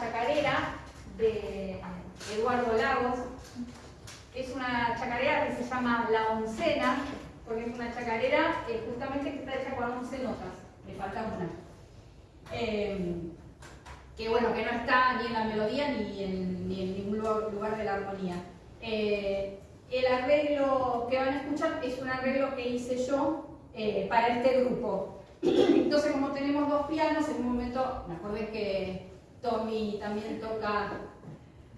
chacarera de Eduardo Lagos. Es una chacarera que se llama La Oncena, porque es una chacarera eh, justamente que está hecha con 11 notas, le falta una. Eh, que bueno, que no está ni en la melodía ni en, ningún lugar de la armonía. Eh, el arreglo que van a escuchar es un arreglo que hice yo para este grupo. Entonces, como tenemos dos pianos, en un momento me acordé que Tommy también toca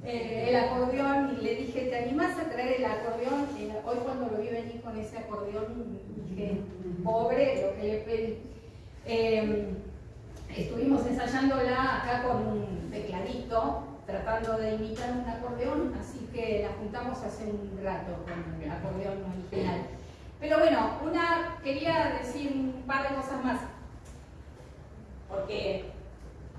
eh, el acordeón y le dije, ¿te animás a traer el acordeón? hoy cuando lo vi venir con ese acordeón, dije, pobre, lo que le pedí. Em, estuvimos ensayándola acá con un tecladito, tratando de imitar un acordeón, así que la juntamos hace un rato con el acordeón original. Pero bueno, una, quería decir un par de cosas más, porque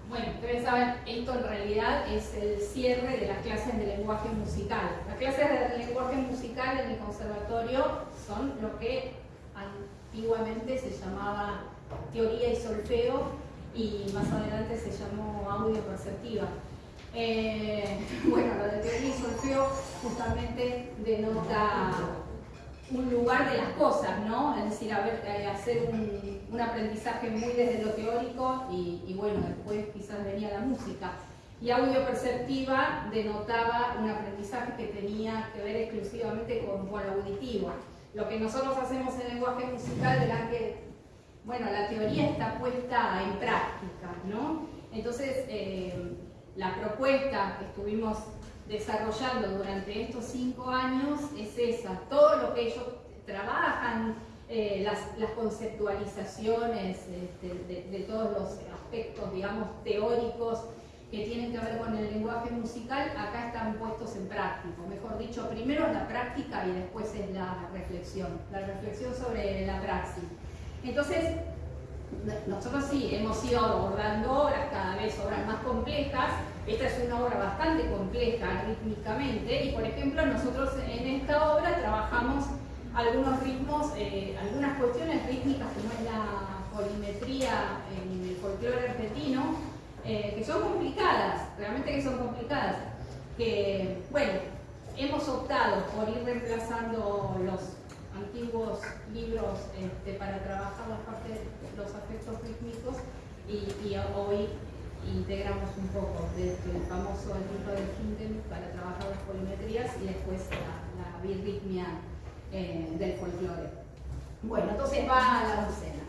bueno, ustedes saben, esto en realidad es el cierre de las clases de lenguaje musical. Las clases de lenguaje musical en el conservatorio son lo que antiguamente se llamaba teoría y solfeo y más adelante se llamó audio perceptiva. Eh, bueno, lo de teoría y solfeo justamente denota un lugar de las cosas, ¿no? Es decir, eh, hacer un, aprendizaje muy desde lo teórico y, bueno, después quizás venía la música. Y audio perceptiva denotaba un aprendizaje que tenía que ver exclusivamente con, lo auditivo. Lo que nosotros hacemos en lenguaje musical era que, bueno, la teoría está puesta en práctica, ¿no? Entonces, eh, la propuesta que estuvimos desarrollando durante estos cinco años es esa, todo lo que ellos trabajan, eh, las, conceptualizaciones este, de, todos los aspectos, digamos, teóricos que tienen que ver con el lenguaje musical, acá están puestos en práctica. Mejor dicho, primero es la práctica y después es la reflexión, la reflexión sobre la praxis. Entonces, nosotros sí hemos ido abordando obras, cada vez obras más complejas, esta es una obra bastante compleja rítmicamente y, por ejemplo, nosotros en esta obra trabajamos algunos ritmos, eh, algunas cuestiones rítmicas como es la polimetría en el folclore argentino, eh, que son complicadas, realmente que son complicadas, que, bueno, hemos optado por ir reemplazando los antiguos libros este, para trabajar las partes, los aspectos rítmicos y, y hoy integramos un poco desde el famoso libro de Hinton para trabajar las polimetrías y después la, la birritmia eh, del folclore. Bueno, entonces va a la docena.